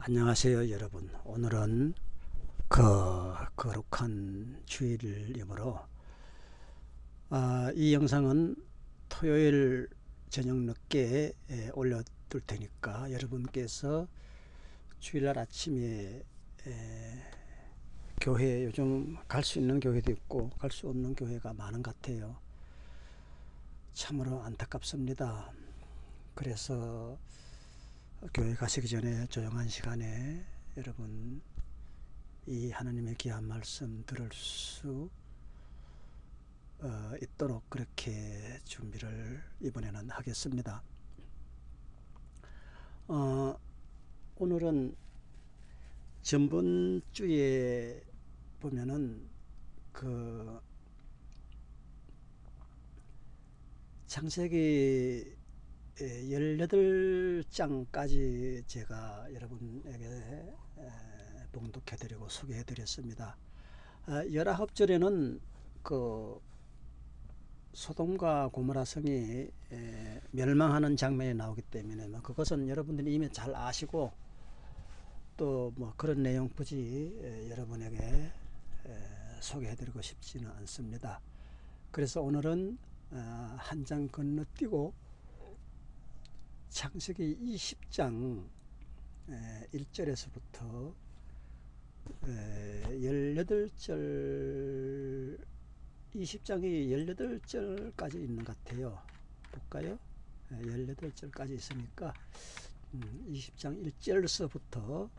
안녕하세요 여러분. 오늘은 그 거룩한 주일이므로 아, 이 영상은 토요일 저녁 늦게 에, 올려둘 테니까 여러분께서 주일날 아침에 에, 교회 요즘 갈 수 있는 교회도 있고 갈 수 없는 교회가 많은 것 같아요. 참으로 안타깝습니다. 그래서 교회 가시기 전에 조용한 시간에 여러분 이 하나님의 귀한 말씀 들을 수 어, 있도록 그렇게 준비를 이번에는 하겠습니다. 어, 오늘은 전번 주에 보면은 그 창세기 18장까지 제가 여러분에게 봉독해 드리고 소개해 드렸습니다. 19절에는 그 소돔과 고모라 성이 멸망하는 장면이 나오기 때문에 뭐 그것은 여러분들이 이미 잘 아시고 또 뭐 그런 내용 굳이 여러분에게 소개해 드리고 싶지는 않습니다. 그래서 오늘은 어, 한장 건너뛰고 창세기 20장 1절에서부터 18절 20장이 18절까지 있는 것 같아요. 볼까요? 18절까지 있으니까 20장 음, 1절서부터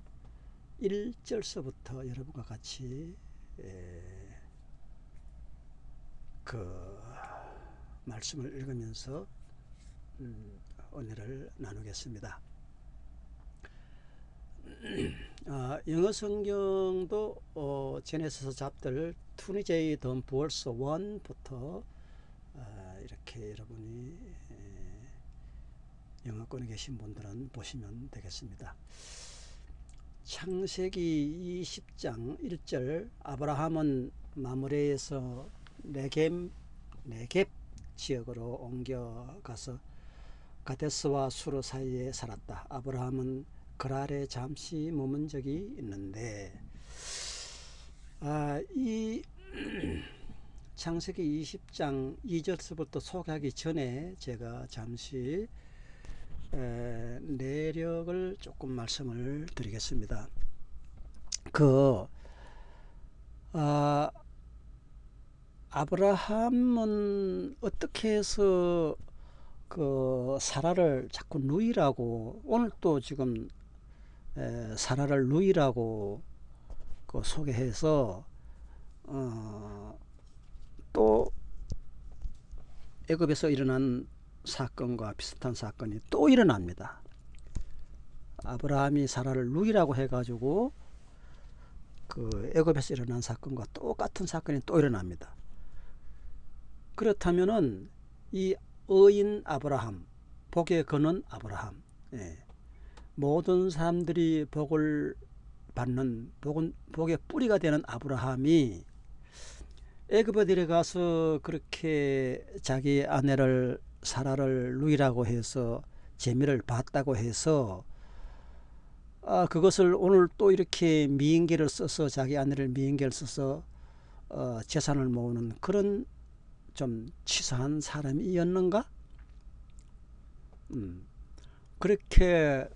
1절서부터 여러분과 같이 그 말씀을 읽으면서 음, 오늘을 나누겠습니다. 어, 영어 성경도 어, 제네시스 잡들 20J 던 부얼스 1부터 어, 이렇게 여러분이 에, 영어권에 계신 분들은 보시면 되겠습니다. 창세기 20장 1절 아브라함은 마므레에서 네겜 네겝 지역으로 옮겨가서 가데스와 수르 사이에 살았다. 아브라함은 그랄에 잠시 머문 적이 있는데 아, 이 창세기 20장 2절서부터 소개하기 전에 제가 잠시 에, 내력을 조금 말씀을 드리겠습니다. 그 아, 아브라함은 어떻게 해서 그 사라를 자꾸 누이라고 오늘 또 지금 에, 사라를 누이라고 그 소개해서 어, 또 애굽에서 일어난 사건과 비슷한 사건이 또 일어납니다. 아브라함이 사라를 누이라고 해가지고 그 애굽에서 일어난 사건과 똑같은 사건이 또 일어납니다. 그렇다면은 이 의인 아브라함, 복의 근원 아브라함. 예. 모든 사람들이 복을 받는 복은 복의 뿌리가 되는 아브라함이 애굽에 들어가서 그렇게 자기 아내를 사라를 누이라고 해서 재미를 봤다고 해서 아 그것을 오늘 또 이렇게 미인계를 써서 자기 아내를 미인계를 써서 어, 재산을 모으는 그런 좀 치사한 사람이었는가? 음, 그렇게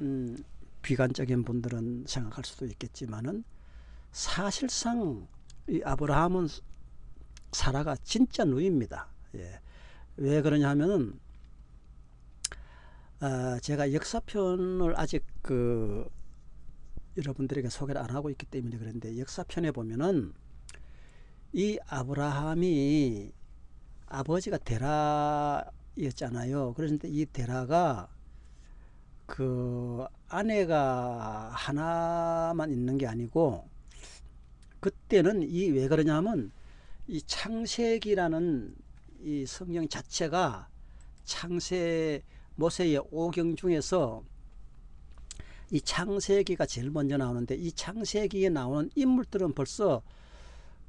음, 비관적인 분들은 생각할 수도 있겠지만은 사실상 이 아브라함은 사라가 진짜 누입니다. 예. 왜 그러냐면은 어, 제가 역사편을 아직 그 여러분들에게 소개를 안 하고 있기 때문에 그런데 역사편에 보면은 이 아브라함이 아버지가 데라였잖아요. 그런데 이 데라가 그 아내가 하나만 있는 게 아니고 그때는 이 왜 그러냐면 이 창세기라는 이 성경 자체가 창세 모세의 오경 중에서 이 창세기가 제일 먼저 나오는데 이 창세기에 나오는 인물들은 벌써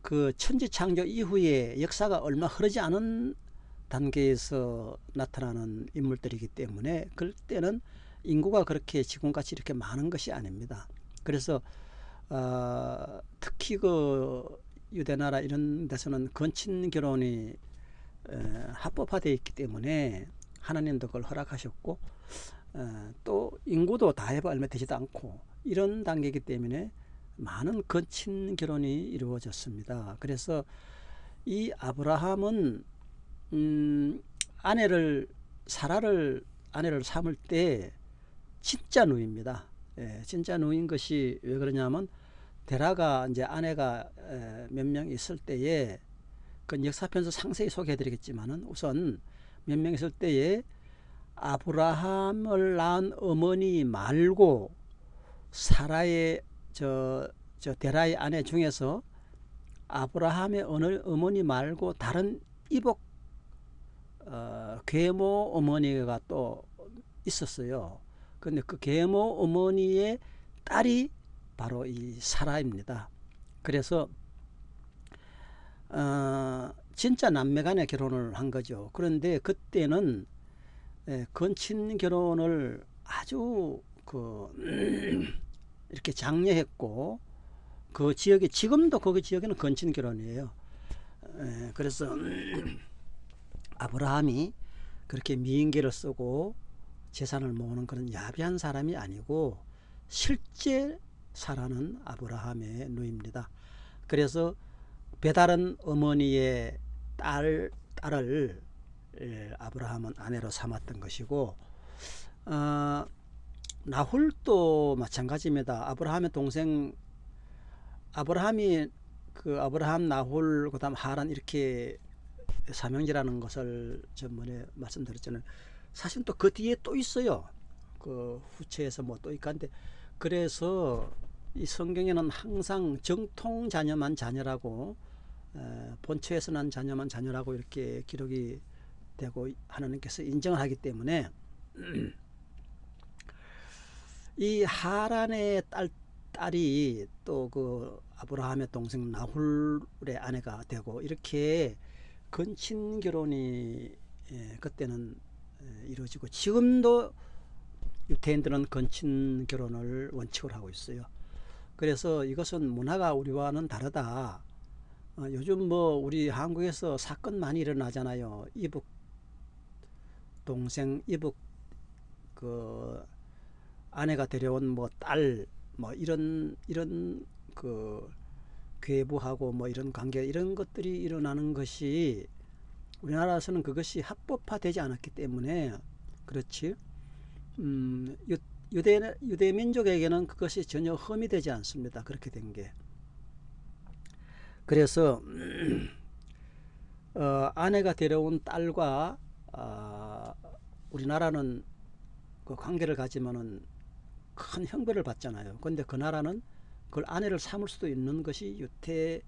그 천지창조 이후에 역사가 얼마 흐르지 않은 단계에서 나타나는 인물들이기 때문에 그때는 인구가 그렇게 지금같이 이렇게 많은 것이 아닙니다. 그래서 어, 특히 그 유대나라 이런 데서는 건친 결혼이 에, 합법화되어 있기 때문에 하나님도 그걸 허락하셨고 어, 또 인구도 다 해봐 얼마 되지도 않고 이런 단계이기 때문에 많은 건친 결혼이 이루어졌습니다. 그래서 이 아브라함은 음, 아내를 사라를 아내를 삼을 때 진짜 누입니다. 예, 진짜 누인 것이 왜 그러냐면 데라가 이제 아내가 몇 명 있을 때에 그 역사편에서 상세히 소개해드리겠지만은 우선 몇 명 있을 때에 아브라함을 낳은 어머니 말고 사라의 저, 저 데라의 아내 중에서 아브라함의 어느 어머니 말고 다른 이복 어, 계모 어머니가 또 있었어요. 근데 그 계모 어머니의 딸이 바로 이 사라입니다. 그래서 어, 진짜 남매간의 결혼을 한 거죠. 그런데 그때는 예, 건친 결혼을 아주 그 이렇게 장려했고 그 지역에 지금도 그 지역에는 건친 결혼이에요. 예, 그래서 아브라함이 그렇게 미인계를 쓰고 재산을 모으는 그런 야비한 사람이 아니고 실제 살아는 아브라함의 누입니다. 그래서 배다른 어머니의 딸, 딸을 예, 아브라함은 아내로 삼았던 것이고 어, 나홀도 마찬가지입니다. 아브라함의 동생 아브라함이 그 아브라함 나홀 그다음 하란 이렇게 삼형제라는 것을 전번에 말씀드렸잖아요. 사실 또 그 뒤에 또 있어요. 그 후체에서 뭐 또 있간데 그래서 이 성경에는 항상 정통 자녀만 자녀라고 에, 본처에서 난 자녀만 자녀라고 이렇게 기록이 되고 하나님께서 인정을 하기 때문에 이 하란의 딸 딸이 또 그 아브라함의 동생 나홀의 아내가 되고 이렇게 건친 결혼이 예, 그때는 예, 이루어지고 지금도 유태인들은 건친 결혼을 원칙으로 하고 있어요. 그래서 이것은 문화가 우리와는 다르다. 어, 요즘 뭐 우리 한국에서 사건 많이 일어나잖아요. 이북 동생 이북 그 아내가 데려온 뭐 딸 뭐 이런 이런 그 괴부하고 뭐 이런 관계 이런 것들이 일어나는 것이 우리나라에서는 그것이 합법화되지 않았기 때문에 그렇지 음, 유대 유대 민족에게는 그것이 전혀 험이 되지 않습니다. 그렇게 된 게. 그래서 어, 아내가 데려온 딸과 어, 우리나라는 그 관계를 가지면은 큰 형벌을 받잖아요. 근데 그 나라는 그걸 아내를 삼을 수도 있는 것이 유태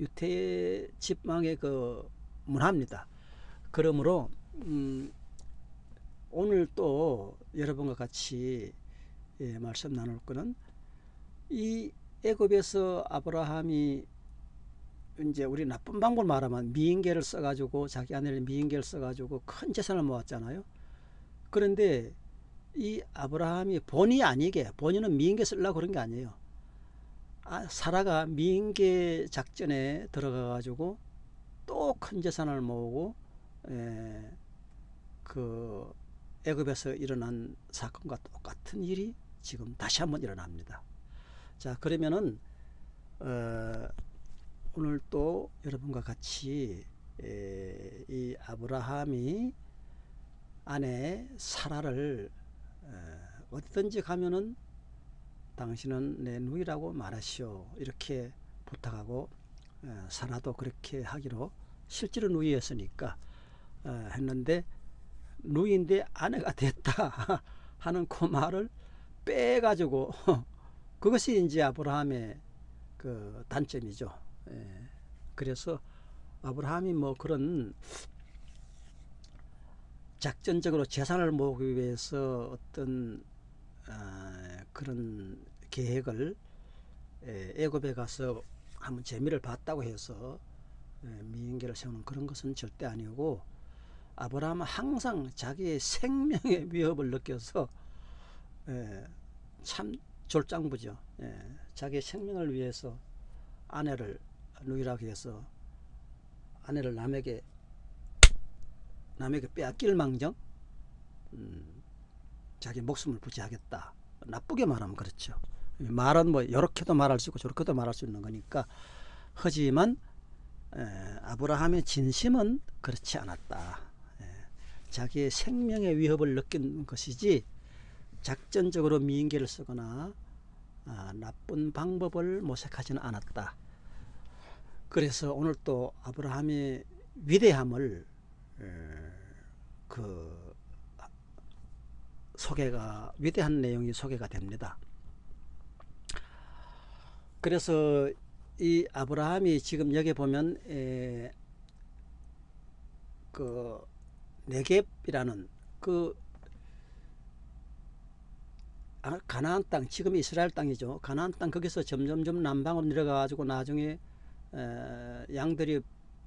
유태 집망의 그 문화입니다. 그러므로 음, 오늘 또 여러분과 같이 예, 말씀 나눌 거는 이 애굽에서 아브라함이 이제 우리 나쁜 방법을 말하면 미인계를 써가지고 자기 아내를 미인계를 써가지고 큰 재산을 모았잖아요. 그런데 이 아브라함이 본의 아니게 본인은 미인계 쓰려고 그런 게 아니에요. 아, 사라가 미인계 작전에 들어가 가지고 또 큰 재산을 모으고 에, 예, 그 애굽에서 일어난 사건과 똑같은 일이 지금 다시 한번 일어납니다. 자 그러면은 어, 오늘 또 여러분과 같이 에, 이 아브라함이 아내 사라를 어디든지 가면은 당신은 내 누이라고 말하시오 이렇게 부탁하고 사라도 그렇게 하기로 실제로 누이였으니까 어, 했는데 누이인데 아내가 됐다 하는 그 말을 빼가지고 그것이 이제 아브라함의 그 단점이죠. 그래서 아브라함이 뭐 그런 작전적으로 재산을 모으기 위해서 어떤 어, 그런 계획을 애굽에 가서 한번 재미를 봤다고 해서 미인계를 세우는 그런 것은 절대 아니고 아브라함은 항상 자기의 생명의 위협을 느껴서 예, 참 졸장부죠. 예, 자기 생명을 위해서 아내를 누이라고 해서 아내를 남에게 남에게 빼앗길 망정 음, 자기 목숨을 부지하겠다. 나쁘게 말하면 그렇죠. 말은 뭐 이렇게도 말할 수 있고 저렇게도 말할 수 있는 거니까 하지만 에, 아브라함의 진심은 그렇지 않았다. 에, 자기의 생명의 위협을 느낀 것이지 작전적으로 미인계를 쓰거나 아, 나쁜 방법을 모색하지는 않았다. 그래서 오늘 또 아브라함의 위대함을 에, 그 소개가 위대한 내용이 소개가 됩니다. 그래서 이 아브라함이 지금 여기 보면 에, 그 네겝이라는 그 아, 가나안 땅 지금 이스라엘 땅이죠. 가나안 땅 거기서 점점점 남방으로 내려가 가지고 나중에 에, 양들이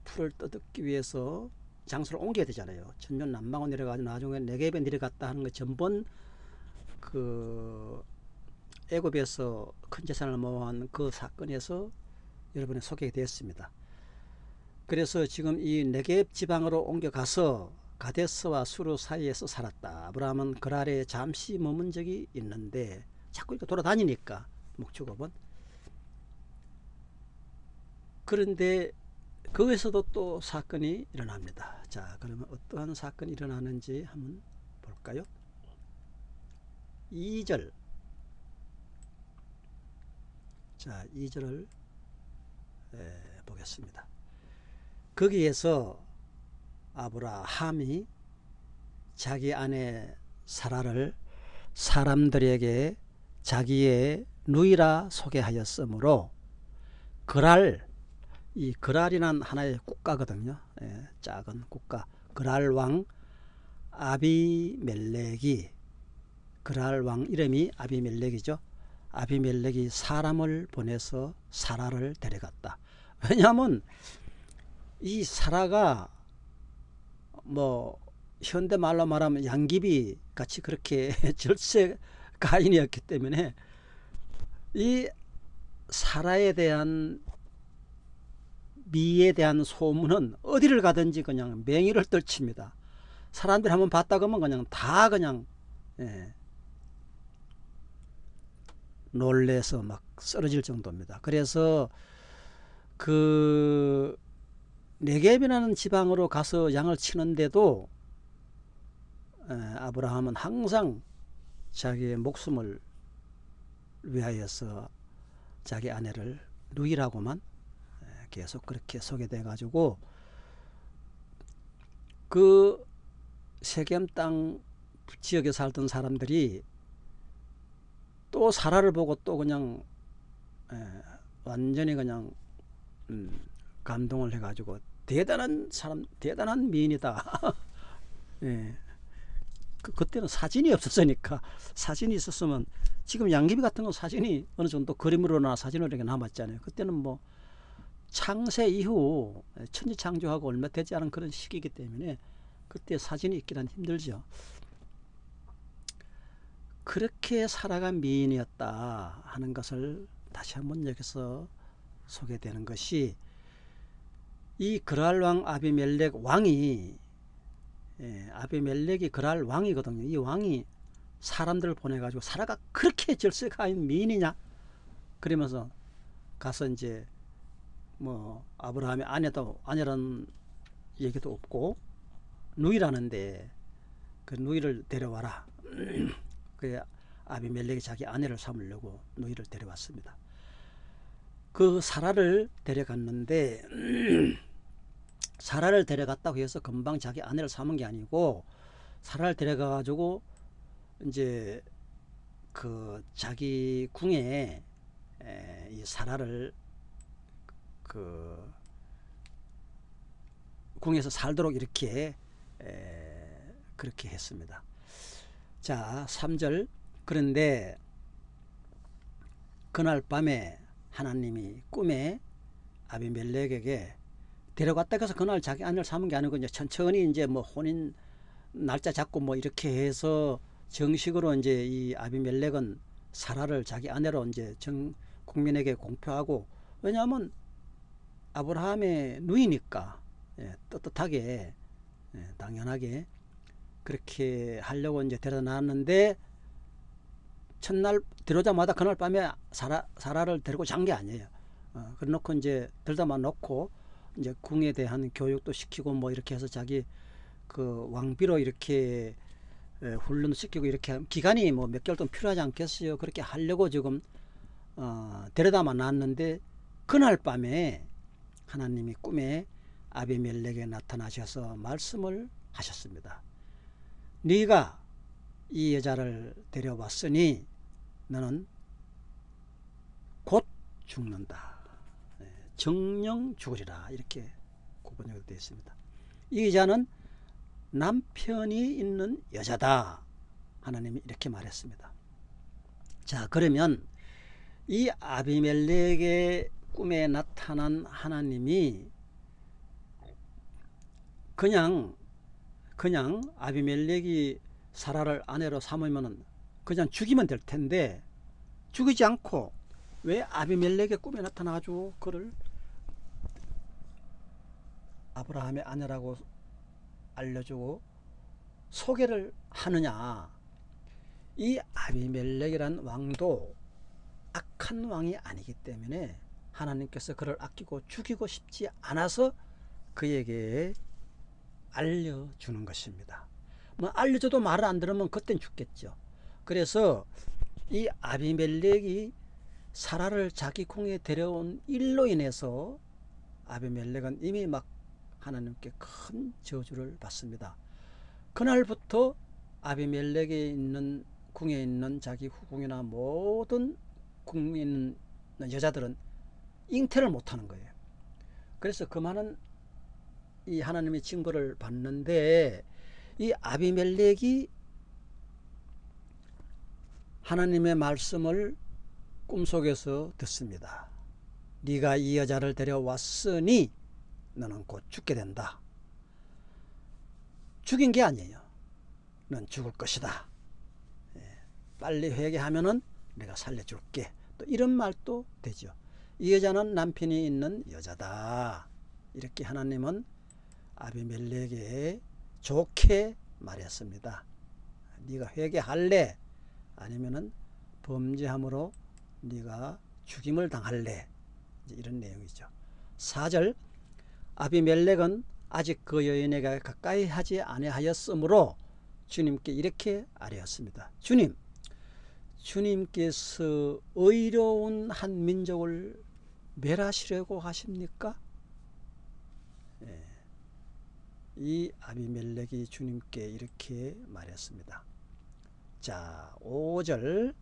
풀을 떠듣기 위해서 장소를 옮겨야 되잖아요. 전면 남방으로 내려가지고 나중에 네겝에 내려갔다 하는 거 전번 그 애굽에서 큰 재산을 모아한 그 사건에서 여러분이 소개되었습니다. 그래서 지금 이 네겝 지방으로 옮겨가서 가데스와 수르 사이에서 살았다. 아브라함은 그랄에 잠시 머문 적이 있는데 자꾸 이렇게 돌아다니니까 목축업은 그런데 거기서도 또 사건이 일어납니다. 자, 그러면 어떠한 사건이 일어나는지 한번 볼까요? 2절. 자, 2절을 에, 보겠습니다. 거기에서 아브라함이 자기 아내 사라를 사람들에게 자기의 누이라 소개하였으므로 그랄 이 그랄이란 하나의 국가거든요. 예, 작은 국가. 그랄 왕 아비멜렉이 그랄 왕 이름이 아비멜렉이죠. 아비멜렉이 사람을 보내서 사라를 데려갔다. 왜냐하면 이 사라가 뭐 현대 말로 말하면 양귀비 같이 그렇게 절세 가인이었기 때문에 이 사라에 대한 미에 대한 소문은 어디를 가든지 그냥 맹위를 떨칩니다. 사람들이 한번 봤다 그러면 그냥 다 그냥 예, 놀래서 막 쓰러질 정도입니다. 그래서 그 네겝이라는 지방으로 가서 양을 치는데도 에, 아브라함은 항상 자기의 목숨을 위하여서 자기 아내를 누이라고만 계속 그렇게 소개돼 가지고 그 세겜 땅 지역에 살던 사람들이 또 사라를 보고 또 그냥 에, 완전히 그냥 음, 감동을 해가지고 대단한 사람 대단한 미인이다 예. 그, 그때는 사진이 없었으니까 사진이 있었으면 지금 양귀비 같은 건 사진이 어느 정도 그림으로나 사진으로 이렇게 남았잖아요 그때는 뭐 창세 이후 천지 창조하고 얼마 되지 않은 그런 시기이기 때문에 그때 사진이 있기는 힘들죠 그렇게 살아간 미인이었다 하는 것을 다시 한번 여기서 소개되는 것이 이 그랄 왕 아비멜렉 왕이 예, 아비멜렉이 그랄 왕이거든요. 이 왕이 사람들을 보내가지고 사라가 그렇게 절세가인 미인이냐? 그러면서 가서 이제 뭐 아브라함의 아내도 아내라는 얘기도 없고 누이라는데 그 누이를 데려와라. 그 아비멜렉이 자기 아내를 삼으려고 누이를 데려왔습니다. 그 사라를 데려갔는데 사라를 데려갔다고 해서 금방 자기 아내를 삼은 게 아니고 사라를 데려가 가지고 이제 그 자기 궁에 이 사라를 그 궁에서 살도록 이렇게 그렇게 했습니다. 자, 3절 그런데 그날 밤에 하나님이 꿈에 아비멜렉에게 데려갔다 가서 그날 자기 아내를 삼은 게 아니고 이제 천천히 이제 뭐 혼인 날짜 잡고 뭐 이렇게 해서 정식으로 이제 이 아비멜렉은 사라를 자기 아내로 이제 정 국민에게 공표하고 왜냐하면 아브라함의 누이니까 예, 떳떳하게 예, 당연하게 그렇게 하려고 이제 데려다 놨는데 첫날 들어오자마자 그날 밤에 사라, 사라를 데리고 잔 게 아니에요. 어, 그래 놓고 이제 들다만 놓고 이제 궁에 대한 교육도 시키고 뭐 이렇게 해서 자기 그 왕비로 이렇게 에, 훈련도 시키고 이렇게 기간이 뭐 몇 개월 동안 필요하지 않겠어요. 그렇게 하려고 지금 어, 데려다만 놨는데 그날 밤에 하나님이 꿈에 아비멜렉에 나타나셔서 말씀을 하셨습니다. 네가 이 여자를 데려왔으니 너는 곧 죽는다. 네, 정령 죽으리라 이렇게 구번역으로 되어 있습니다. 이 여자는 남편이 있는 여자다. 하나님이 이렇게 말했습니다. 자 그러면 이 아비멜렉의 꿈에 나타난 하나님이 그냥 그냥 아비멜렉이 사라를 아내로 삼으면은 그냥 죽이면 될 텐데 죽이지 않고 왜 아비멜렉의 꿈에 나타나가지고 그를 아브라함의 아내라고 알려주고 소개를 하느냐? 이 아비멜렉이란 왕도 악한 왕이 아니기 때문에 하나님께서 그를 아끼고 죽이고 싶지 않아서 그에게 알려주는 것입니다. 뭐 알려줘도 말을 안 들으면 그땐 죽겠죠. 그래서 이 아비멜렉이 사라를 자기 궁에 데려온 일로 인해서 아비멜렉은 이미 막 하나님께 큰 저주를 받습니다. 그날부터 아비멜렉에 있는 궁에 있는 자기 후궁이나 모든 궁에 있는 여자들은 잉태를 못하는 거예요. 그래서 그 많은 이 하나님의 징벌을 받는데 이 아비멜렉이 하나님의 말씀을 꿈속에서 듣습니다. 네가 이 여자를 데려왔으니 너는 곧 죽게 된다. 죽인 게 아니에요. 넌 죽을 것이다. 예, 빨리 회개하면은 내가 살려줄게. 또 이런 말도 되죠. 이 여자는 남편이 있는 여자다. 이렇게 하나님은 아비멜렉에게 좋게 말했습니다. 네가 회개할래? 아니면은 범죄함으로 네가 죽임을 당할래? 이런 내용이죠. 4절 아비멜렉은 아직 그 여인에게 가까이 하지 아니하였으므로 주님께 이렇게 아뢰었습니다. 주님, 주님께서 의로운 한 민족을 멸하시려고 하십니까? 예. 이 아비멜렉이 주님께 이렇게 말했습니다. 자, 5절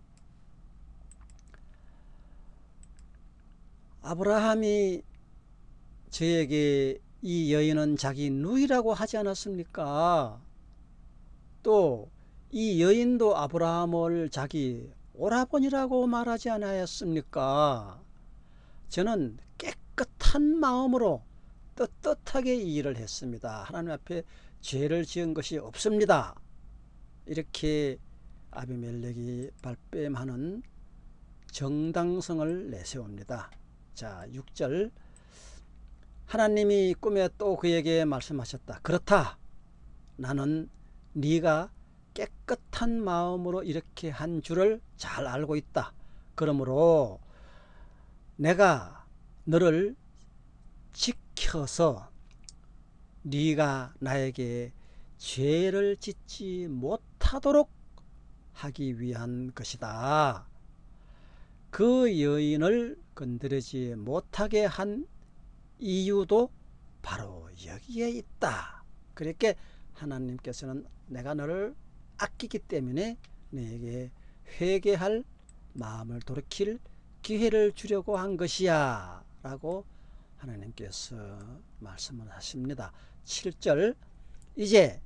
아브라함이 저에게 이 여인은 자기 누이라고 하지 않았습니까? 또 이 여인도 아브라함을 자기 오라버니라고 말하지 않았습니까? 저는 깨끗한 마음으로 떳떳하게 이 일을 했습니다. 하나님 앞에 죄를 지은 것이 없습니다. 이렇게 아비멜렉이 발뺌하는 정당성을 내세웁니다. 자, 6절 하나님이 꿈에 또 그에게 말씀하셨다. 그렇다. 나는 네가 깨끗한 마음으로 이렇게 한 줄을 잘 알고 있다. 그러므로 내가 너를 지켜서 네가 나에게 죄를 짓지 못하도록 하기 위한 것이다. 그 여인을 건드리지 못하게 한 이유도 바로 여기에 있다. 그렇게 하나님께서는 내가 너를 아끼기 때문에 내게 회개할 마음을 돌이킬 기회를 주려고 한 것이야. 라고 하나님께서 말씀을 하십니다. 7절 이제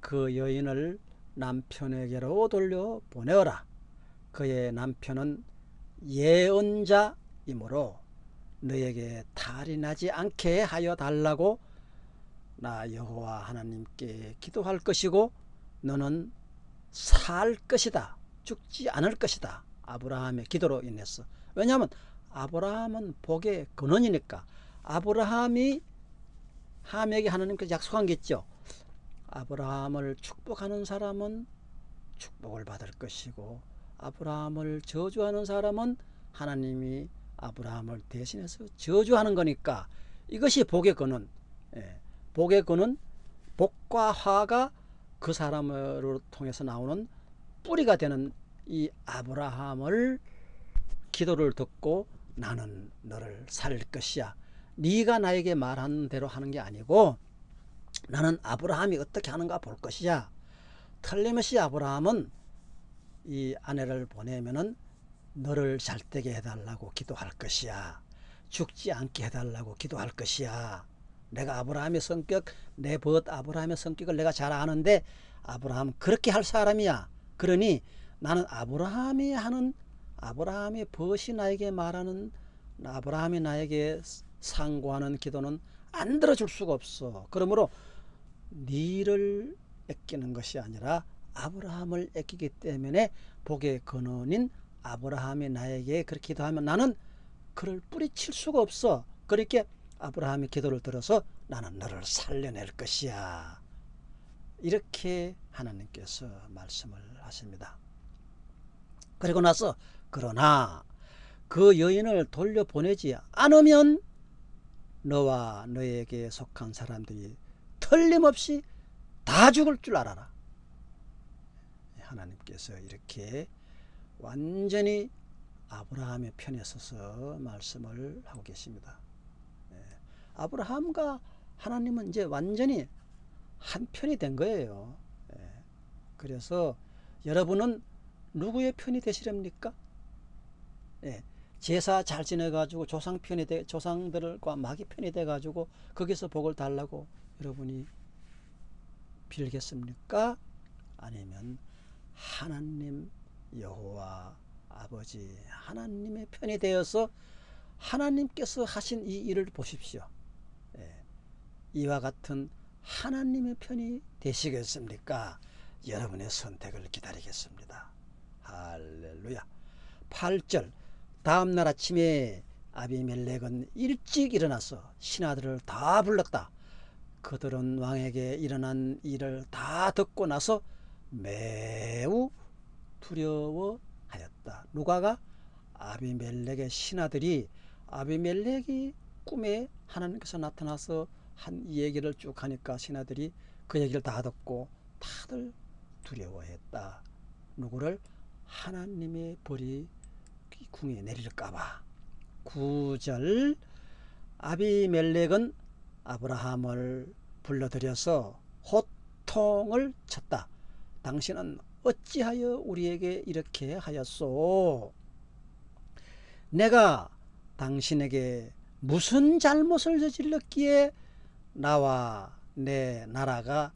그 여인을 남편에게로 돌려 보내어라. 그의 남편은 예언자이므로 너에게 탈이 나지 않게 하여 달라고 나 여호와 하나님께 기도할 것이고 너는 살 것이다. 죽지 않을 것이다. 아브라함의 기도로 인해서. 왜냐하면 아브라함은 복의 근원이니까 아브라함이 함에게 하나님께서 약속한 게 있죠. 아브라함을 축복하는 사람은 축복을 받을 것이고 아브라함을 저주하는 사람은 하나님이 아브라함을 대신해서 저주하는 거니까 이것이 복의 근원. 예, 복의 근원, 복과 화가 그 사람으로 통해서 나오는 뿌리가 되는 이 아브라함을 기도를 듣고 나는 너를 살릴 것이야. 네가 나에게 말하는 대로 하는 게 아니고 나는 아브라함이 어떻게 하는가 볼 것이야. 틀림없이 아브라함은 이 아내를 보내면은 너를 잘 되게 해달라고 기도할 것이야. 죽지 않게 해달라고 기도할 것이야. 내가 아브라함의 성격, 내 벗 아브라함의 성격을 내가 잘 아는데 아브라함 그렇게 할 사람이야. 그러니 나는 아브라함이 하는 아브라함의 벗이 나에게 말하는 아브라함이 나에게 상고하는 기도는 안 들어줄 수가 없어. 그러므로 니를 애끼는 것이 아니라 아브라함을 애끼기 때문에 복의 근원인 아브라함이 나에게 그렇게 기도하면 나는 그를 뿌리칠 수가 없어. 그렇게 아브라함이 기도를 들어서 나는 너를 살려낼 것이야. 이렇게 하나님께서 말씀을 하십니다. 그리고 나서 그러나 그 여인을 돌려보내지 않으면 너와 너에게 속한 사람들이 틀림없이 다 죽을 줄 알아라. 하나님께서 이렇게 완전히 아브라함의 편에 서서 말씀을 하고 계십니다. 네. 아브라함과 하나님은 이제 완전히 한 편이 된 거예요. 네. 그래서 여러분은 누구의 편이 되시렵니까? 네. 제사 잘 지내가지고 조상 편이 돼, 조상들과 마귀 편이 돼가지고 거기서 복을 달라고 여러분이 빌겠습니까? 아니면 하나님 여호와 아버지 하나님의 편이 되어서 하나님께서 하신 이 일을 보십시오. 예. 이와 같은 하나님의 편이 되시겠습니까? 여러분의 선택을 기다리겠습니다. 할렐루야. 8절 다음 날 아침에 아비멜렉은 일찍 일어나서 신하들을 다 불렀다. 그들은 왕에게 일어난 일을 다 듣고 나서 매우 두려워하였다. 누가가 아비멜렉의 신하들이 아비멜렉이 꿈에 하나님께서 나타나서 한 얘기를 쭉 하니까 신하들이 그 얘기를 다 듣고 다들 두려워했다. 누구를 하나님의 벌이 궁에 내릴까봐. 9절 아비멜렉은 아브라함을 불러들여서 호통을 쳤다. 당신은 어찌하여 우리에게 이렇게 하였소? 내가 당신에게 무슨 잘못을 저질렀기에 나와 내 나라가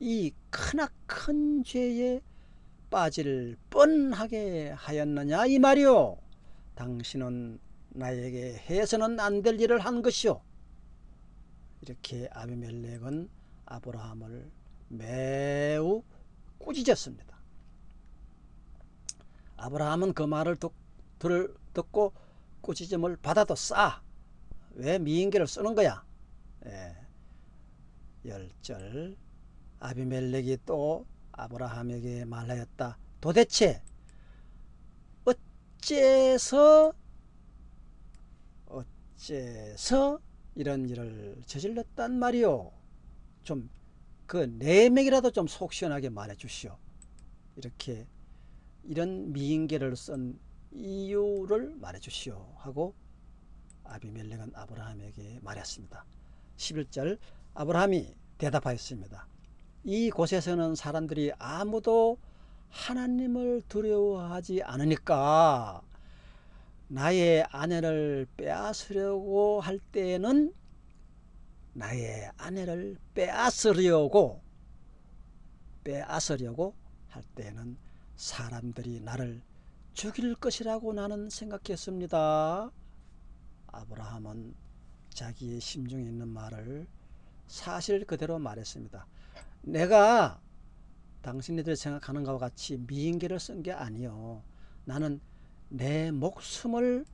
이 크나큰 죄에 빠질 뻔하게 하였느냐 이 말이오. 당신은 나에게 해서는 안 될 일을 한 것이오. 이렇게 아비멜렉은 아브라함을 매우 꾸짖었습니다. 아브라함은 그 말을 듣, 들, 듣고 꾸짖음을 받아도 싸. 왜 미인계를 쓰는 거야? 예. 열절 아비멜렉이 또 아브라함에게 말하였다. 도대체 어째서 어째서 이런 일을 저질렀단 말이오. 좀그네 명이라도 좀 속 시원하게 말해 주시오. 이렇게 이런 미인계를 쓴 이유를 말해 주시오 하고 아비멜렉은 아브라함에게 말했습니다. 11절 아브라함이 대답하였습니다. 이 곳에서는 사람들이 아무도 하나님을 두려워하지 않으니까 나의 아내를 빼앗으려고 할 때에는 나의 아내를 빼앗으려고 빼앗으려고 할 때에는 사람들이 나를 죽일 것이라고 나는 생각했습니다. 아브라함은 자기의 심중에 있는 말을 사실 그대로 말했습니다. 내가 당신네들이 생각하는 것과 같이 미인계를 쓴 게 아니요. 나는 내 목숨을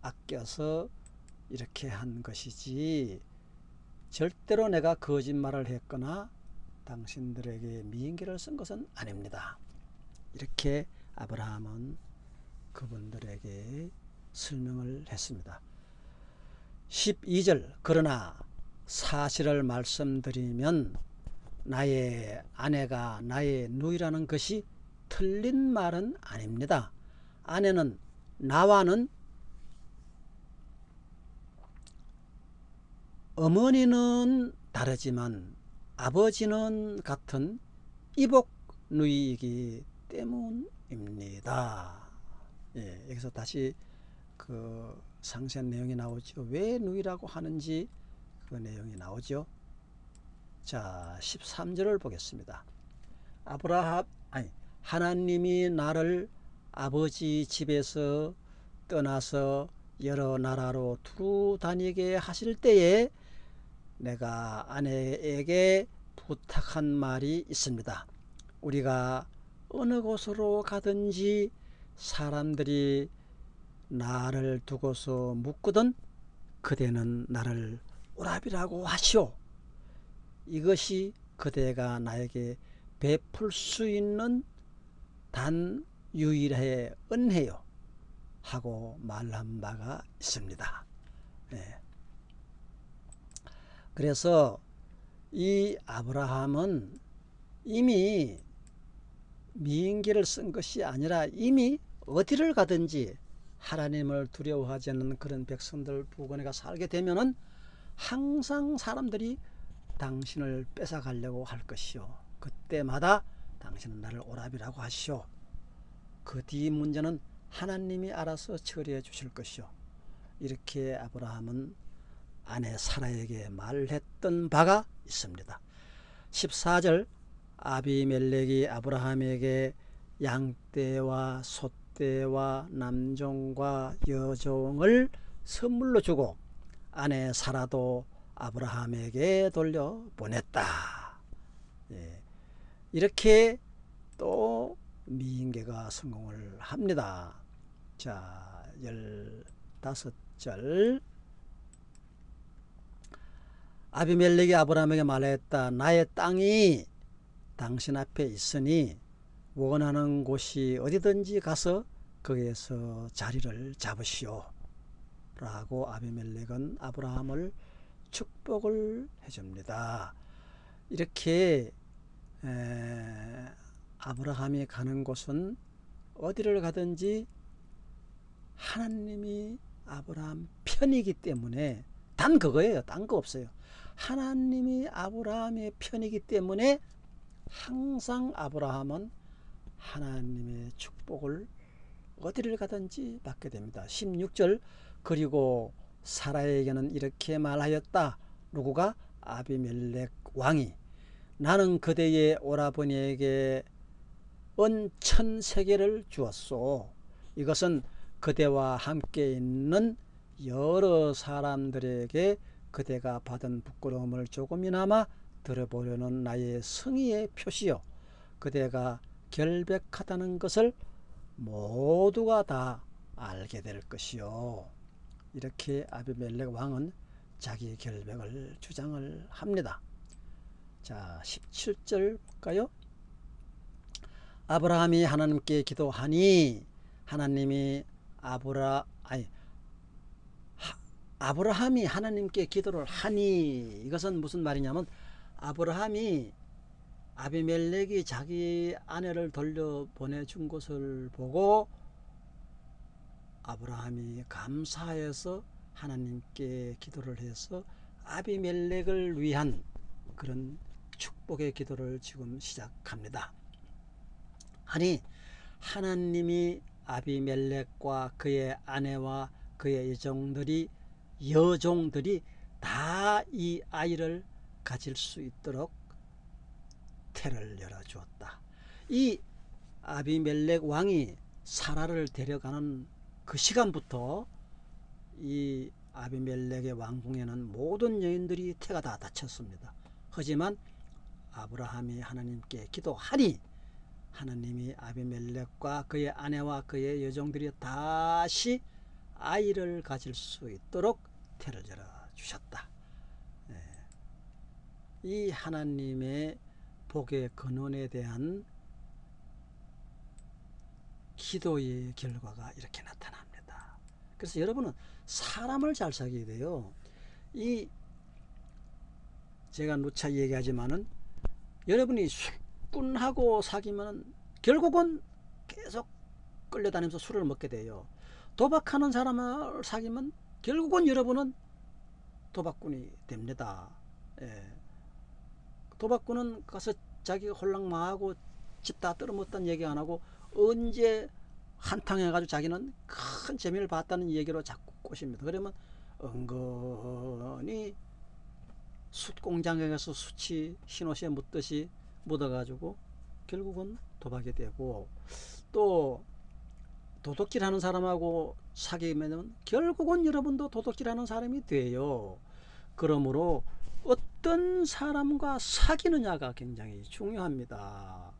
아껴서 이렇게 한 것이지 절대로 내가 거짓말을 했거나 당신들에게 미인계를 쓴 것은 아닙니다. 이렇게 아브라함은 그분들에게 설명을 했습니다. 12절 그러나 사실을 말씀드리면 나의 아내가 나의 누이라는 것이 틀린 말은 아닙니다. 아내는 나와는 어머니는 다르지만 아버지는 같은 이복 누이이기 때문입니다. 예, 여기서 다시 그 상세한 내용이 나오죠. 왜 누이라고 하는지 그 내용이 나오죠. 자, 13절을 보겠습니다. 아브라함 아니 하나님이 나를 아버지 집에서 떠나서 여러 나라로 두루 다니게 하실 때에 내가 아내에게 부탁한 말이 있습니다. 우리가 어느 곳으로 가든지 사람들이 나를 두고서 묻거든 그대는 나를 오랍이라고 하시오. 이것이 그대가 나에게 베풀 수 있는 단 유일의 은혜요. 하고 말한 바가 있습니다. 네. 그래서 이 아브라함은 이미 미인기를 쓴 것이 아니라 이미 어디를 가든지 하나님을 두려워하지 않는 그런 백성들 부근에 살게 되면은 항상 사람들이 당신을 뺏어가려고 할 것이요. 그때마다 당신은 나를 오랍이라고 하시오. 그 뒤 문제는 하나님이 알아서 처리해 주실 것이요. 이렇게 아브라함은 아내 사라에게 말했던 바가 있습니다. 14절 아비멜렉이 아브라함에게 양떼와 소떼와 남종과 여종을 선물로 주고 아내 사라도 아브라함에게 돌려 보냈다. 예. 이렇게 또 미인계가 성공을 합니다. 자, 15절 아비멜렉이 아브라함에게 말했다. 나의 땅이 당신 앞에 있으니 원하는 곳이 어디든지 가서 거기에서 자리를 잡으시오. 라고 아비멜렉은 아브라함을 축복을 해줍니다. 이렇게 에, 아브라함이 가는 곳은 어디를 가든지 하나님이 아브라함 편이기 때문에 단 그거예요. 딴 거 없어요. 하나님이 아브라함의 편이기 때문에 항상 아브라함은 하나님의 축복을 어디를 가든지 받게 됩니다. 16절 그리고 사라에게는 이렇게 말하였다. 누구가? 아비멜렉 왕이 나는 그대의 오라버니에게 은 천 세계를 주었소. 이것은 그대와 함께 있는 여러 사람들에게 그대가 받은 부끄러움을 조금이나마 들어보려는 나의 성의의 표시요. 그대가 결백하다는 것을 모두가 다 알게 될 것이요. 이렇게 아비멜렉 왕은 자기 결백을 주장을 합니다. 자, 17절 볼까요? 아브라함이 하나님께 기도하니 하나님이 아브라 아니 하, 아브라함이 하나님께 기도를 하니 이것은 무슨 말이냐면 아브라함이 아비멜렉이 자기 아내를 돌려 보내준 것을 보고 아브라함이 감사해서 하나님께 기도를 해서 아비멜렉을 위한 그런 축복의 기도를 지금 시작합니다. 아니 하나님이 아비멜렉과 그의 아내와 그의 여종들이 여종들이 다 이 아이를 가질 수 있도록 태를 열어주었다. 이 아비멜렉 왕이 사라를 데려가는 그 시간부터 이 아비멜렉의 왕궁에는 모든 여인들이 태가 다 닫혔습니다. 하지만 아브라함이 하나님께 기도하니 하나님이 아비멜렉과 그의 아내와 그의 여종들이 다시 아이를 가질 수 있도록 태를 열어 주셨다. 예. 이 하나님의 복의 근원에 대한 기도의 결과가 이렇게 나타납니다. 그래서 여러분은 사람을 잘 사귀어야 돼요. 이 제가 누차 얘기하지만은 여러분이 술꾼하고 사귀면 결국은 계속 끌려다니면서 술을 먹게 돼요. 도박하는 사람을 사귀면 결국은 여러분은 도박꾼이 됩니다. 예. 도박꾼은 가서 자기가 홀랑 망하고 집 다 떨어먹었다는 얘기 안 하고 언제 한탕 해가지고 자기는 큰 재미를 봤다는 얘기로 자꾸 꼬십니다. 그러면 은근히 숯공장에 가서 숯이 흰옷에 묻듯이 묻어가지고 결국은 도박이 되고 또 도둑질 하는 사람하고 사귀면 결국은 여러분도 도둑질 하는 사람이 돼요. 그러므로 어떤 사람과 사귀느냐가 굉장히 중요합니다.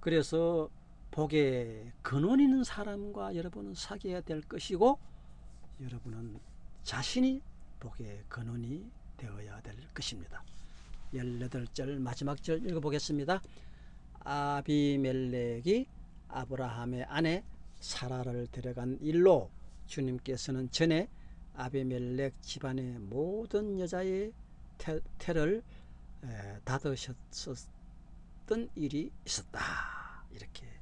그래서 복의 근원 있는 사람과 여러분은 사귀어야 될 것이고 여러분은 자신이 복의 근원이 되어야 될 것입니다. 18절 마지막 절 읽어보겠습니다. 아비멜렉이 아브라함의 아내 사라를 데려간 일로 주님께서는 전에 아비멜렉 집안의 모든 여자의 태, 태를 닫으셨던 일이 있었다. 이렇게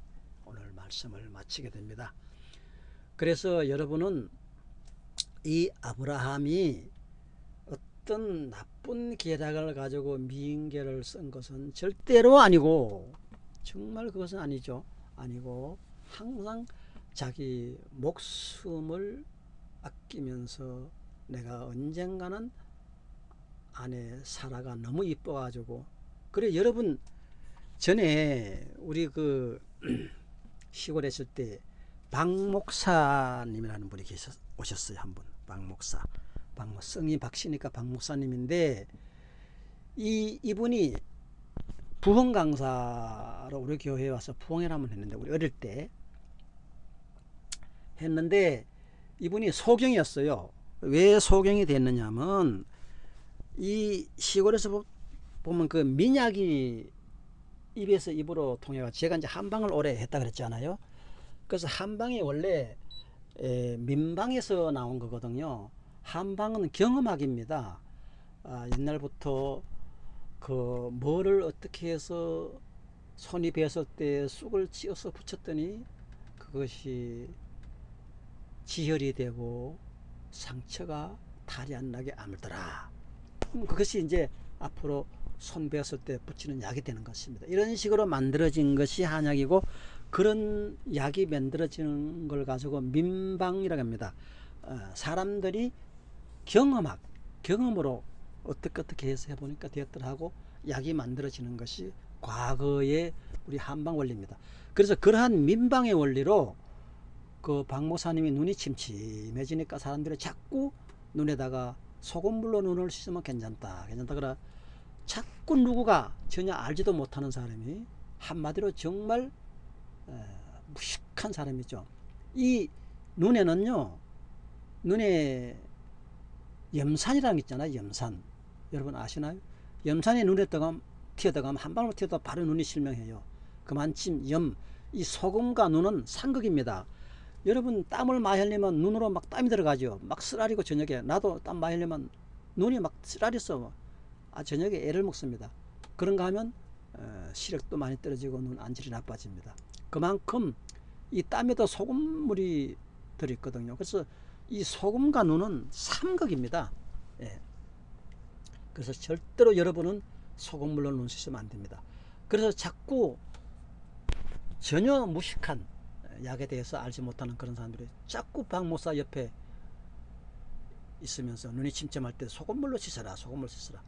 말씀을 마치게 됩니다. 그래서 여러분은 이 아브라함이 어떤 나쁜 계략을 가지고 미인계를 쓴 것은 절대로 아니고 정말 그것은 아니죠. 아니고 항상 자기 목숨을 아끼면서 내가 언젠가는 아내 사라가 너무 이뻐가지고 그래 여러분 전에 우리 그 시골에 있을 때 박목사님이라는 분이 계셨 오셨어요 한 분 박목사 박목 성이 박씨니까 박목사님인데 이 이분이 부흥 강사로 우리 교회에 와서 부흥회를 한번 했는데 우리 어릴 때 했는데 이분이 소경이었어요. 왜 소경이 됐느냐면 이 시골에서 보면 그 민약이 입에서 입으로 통해가 제가 이제 한방을 오래 했다 그랬잖아요. 그래서 한방이 원래 에, 민방에서 나온 거거든요. 한방은 경험학입니다. 아, 옛날부터 그 뭐를 어떻게 해서 손이 베었을 때 쑥을 찧어서 붙였더니 그것이 지혈이 되고 상처가 탈이 안 나게 아물더라. 그것이 이제 앞으로 손 베었을 때 붙이는 약이 되는 것입니다. 이런 식으로 만들어진 것이 한약이고 그런 약이 만들어지는 걸 가지고 민방이라고 합니다. 어, 사람들이 경험학, 경험으로 어떻게 어떻게 해서 해보니까 되었더라고 약이 만들어지는 것이 과거의 우리 한방 원리입니다. 그래서 그러한 민방의 원리로 그 박모사님이 눈이 침침해지니까 사람들이 자꾸 눈에다가 소금물로 눈을 씻으면 괜찮다. 괜찮다. 그래 자꾸 누구가 전혀 알지도 못하는 사람이 한마디로 정말 에, 무식한 사람이죠. 이 눈에는요. 눈에 염산이라는 게 있잖아요. 염산. 여러분 아시나요? 염산이 눈에 떠가면 튀어들어가면 한 방울 튀어도 바로 눈이 실명해요. 그만큼 염, 이 소금과 눈은 상극입니다. 여러분 땀을 많이 흘리면 눈으로 막 땀이 들어가죠. 막 쓰라리고 저녁에 나도 땀 많이 흘리면 눈이 막 쓰라렸어. 아 저녁에 애를 먹습니다. 그런가 하면 어, 시력도 많이 떨어지고 눈 안질이 나빠집니다. 그만큼 이 땀에도 소금물이 들어있거든요. 그래서 이 소금과 눈은 삼극입니다. 예. 그래서 절대로 여러분은 소금물로 눈 씻으면 안 됩니다. 그래서 자꾸 전혀 무식한 약에 대해서 알지 못하는 그런 사람들이 자꾸 박모사 옆에 있으면서 눈이 침침할 때 소금물로 씻어라 소금물 씻어라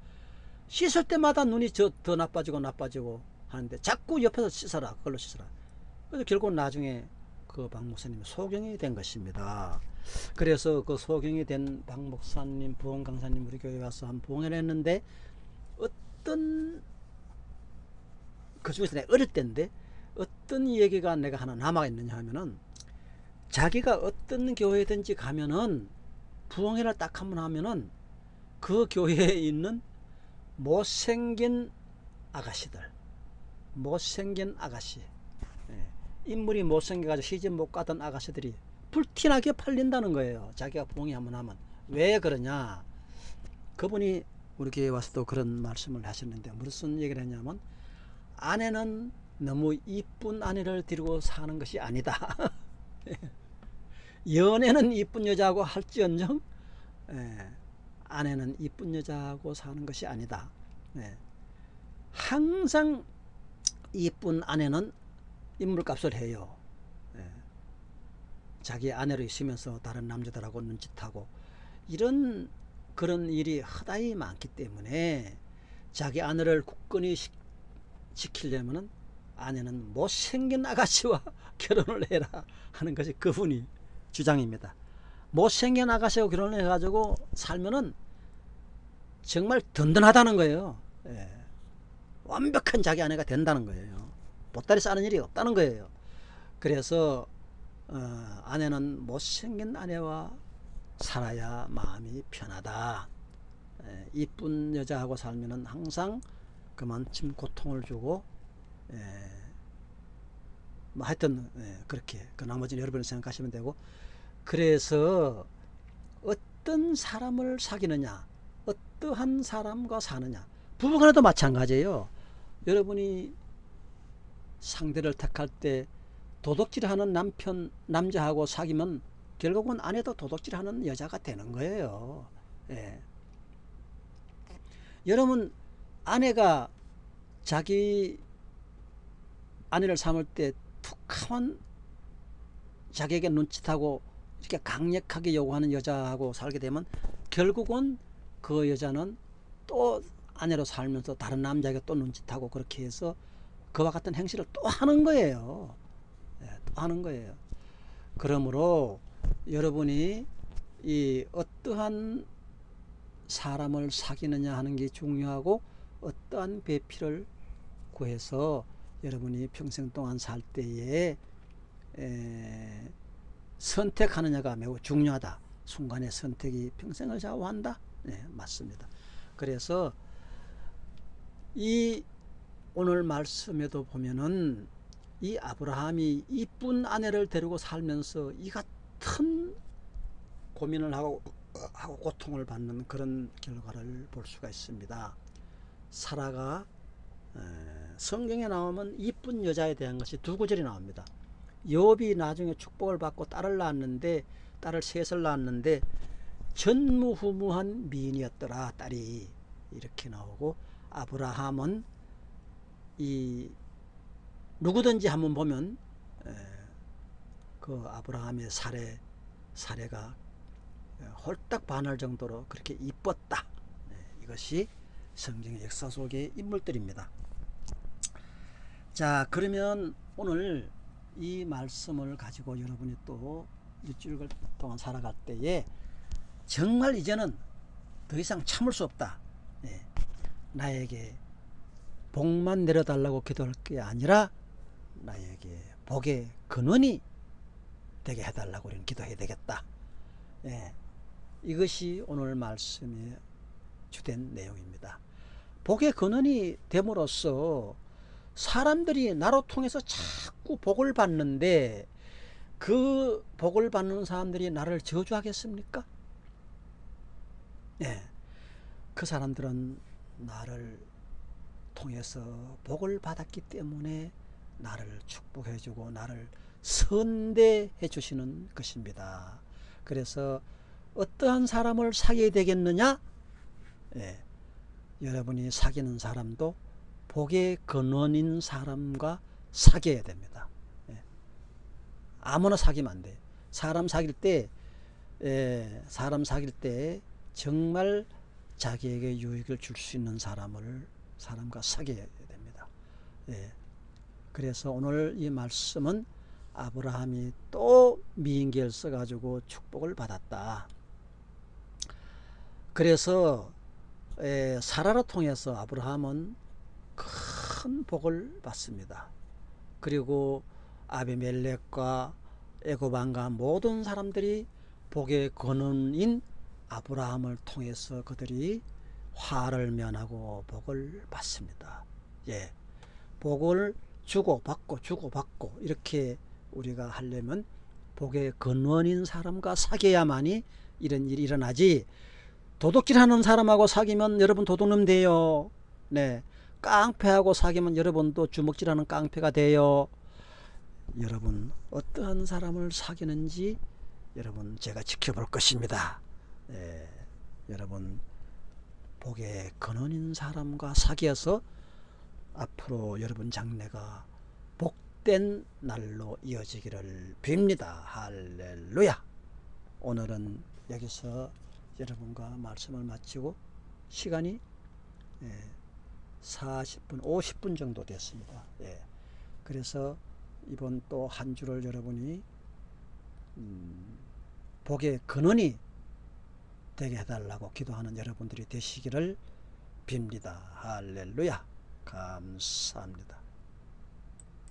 씻을 때마다 눈이 저, 더 나빠지고 나빠지고 하는데 자꾸 옆에서 씻어라 그걸로 씻어라. 그래서 결국 나중에 그 박목사님이 소경이 된 것입니다. 그래서 그 소경이 된 박목사님 부흥 강사님 우리 교회 와서 한 부흥을 했는데 어떤 그 중에서 내가 어릴 때인데 어떤 얘기가 내가 하나 남아 있느냐 하면은 자기가 어떤 교회든지 가면은 부흥회를 딱 한 번 하면은 그 교회에 있는 못생긴 아가씨들 못생긴 아가씨. 예, 인물이 못생겨가지고 시집 못 가던 아가씨들이 불티나게 팔린다는 거예요. 자기가 부흥회 한번 하면. 왜 그러냐? 그분이 우리 교회에 와서도 그런 말씀을 하셨는데 무슨 얘기를 했냐면 아내는 너무 이쁜 아내를 데리고 사는 것이 아니다. 연애는 이쁜 여자하고 할지언정 예, 아내는 이쁜 여자하고 사는 것이 아니다. 예, 항상 이쁜 아내는 인물값을 해요. 예, 자기 아내로 있으면서 다른 남자들하고 눈짓하고 이런 그런 일이 허다히 많기 때문에 자기 아내를 굳건히 시, 지키려면 아내는 못생긴 아가씨와 결혼을 해라 하는 것이 그분이 주장입니다. 못생긴 아가씨하고 결혼을 해가지고 살면은 정말 든든하다는 거예요. 예. 완벽한 자기 아내가 된다는 거예요. 보따리 싸는 일이 없다는 거예요. 그래서 어, 아내는 못생긴 아내와 살아야 마음이 편하다. 예, 이쁜 여자하고 살면은 항상 그만큼 고통을 주고 예, 뭐 하여튼 예, 그렇게 그 나머지는 여러분이 생각하시면 되고 그래서 어떤 사람을 사귀느냐 어떠한 사람과 사느냐. 부부 간에도 마찬가지예요. 여러분이 상대를 택할 때 도덕질하는 남편 남자하고 사귀면 결국은 아내도 도덕질하는 여자가 되는 거예요. 예. 여러분 아내가 자기 아내를 삼을 때 툭하면 자기에게 눈짓하고 이렇게 강력하게 요구하는 여자하고 살게 되면 결국은 그 여자는 또 아내로 살면서 다른 남자에게 또 눈짓하고 그렇게 해서 그와 같은 행실을 또 하는 거예요. 네, 또 하는 거예요. 그러므로 여러분이 이 어떠한 사람을 사귀느냐 하는 게 중요하고 어떠한 배필을 구해서 여러분이 평생 동안 살 때에 에, 선택하느냐가 매우 중요하다. 순간의 선택이 평생을 좌우한다. 네, 맞습니다. 그래서 이 오늘 말씀에도 보면은 이 아브라함이 이쁜 아내를 데리고 살면서 이 같은 고민을 하고, 하고 고통을 받는 그런 결과를 볼 수가 있습니다. 사라가 성경에 나오면 이쁜 여자에 대한 것이 두 구절이 나옵니다. 욥이 나중에 축복을 받고 딸을 낳았는데 딸을 셋을 낳았는데 전무후무한 미인이었더라 딸이. 이렇게 나오고 아브라함은 이 누구든지 한번 보면 그 아브라함의 사례 사례가 홀딱 반할 정도로 그렇게 이뻤다. 네, 이것이 성경의 역사 속의 인물들입니다. 자 그러면 오늘 이 말씀을 가지고 여러분이 또 일주일 동안 살아갈 때에 정말 이제는 더 이상 참을 수 없다. 네. 나에게 복만 내려달라고 기도할 게 아니라 나에게 복의 근원이 되게 해달라고 우리는 기도해야 되겠다. 네. 이것이 오늘 말씀의 주된 내용입니다. 복의 근원이 됨으로써 사람들이 나로 통해서 자꾸 복을 받는데 그 복을 받는 사람들이 나를 저주하겠습니까? 예. 그 사람들은 나를 통해서 복을 받았기 때문에 나를 축복해 주고 나를 선대해 주시는 것입니다. 그래서 어떠한 사람을 사귀어야 되겠느냐? 예. 여러분이 사귀는 사람도 복의 근원인 사람과 사귀어야 됩니다. 예. 아무나 사귀면 안 돼. 사람 사귈 때, 예, 사람 사귈 때 정말 자기에게 유익을 줄 수 있는 사람을 사람과 사귀어야 됩니다. 예. 그래서 오늘 이 말씀은 아브라함이 또 미인계를 써가지고 축복을 받았다. 그래서 사라를 통해서 아브라함은 큰 복을 받습니다. 그리고 아비멜렉과 에고반과 모든 사람들이 복의 근원인 아브라함을 통해서 그들이 화를 면하고 복을 받습니다. 예. 복을 주고 받고 주고 받고 이렇게 우리가 하려면 복의 근원인 사람과 사귀어야만이 이런 일이 일어나지 도둑질 하는 사람하고 사귀면 여러분 도둑놈 돼요. 네. 깡패하고 사귀면 여러분도 주먹질하는 깡패가 돼요. 여러분 어떠한 사람을 사귀는지 여러분 제가 지켜볼 것입니다. 네. 여러분 복의 근원인 사람과 사귀어서 앞으로 여러분 장래가 복된 날로 이어지기를 빕니다. 할렐루야. 오늘은 여기서 여러분과 말씀을 마치고 시간이 예, 40분, 50분 정도 됐습니다. 예. 그래서 이번 또 한 주를 여러분이 음, 복의 근원이 되게 해달라고 기도하는 여러분들이 되시기를 빕니다. 할렐루야. 감사합니다.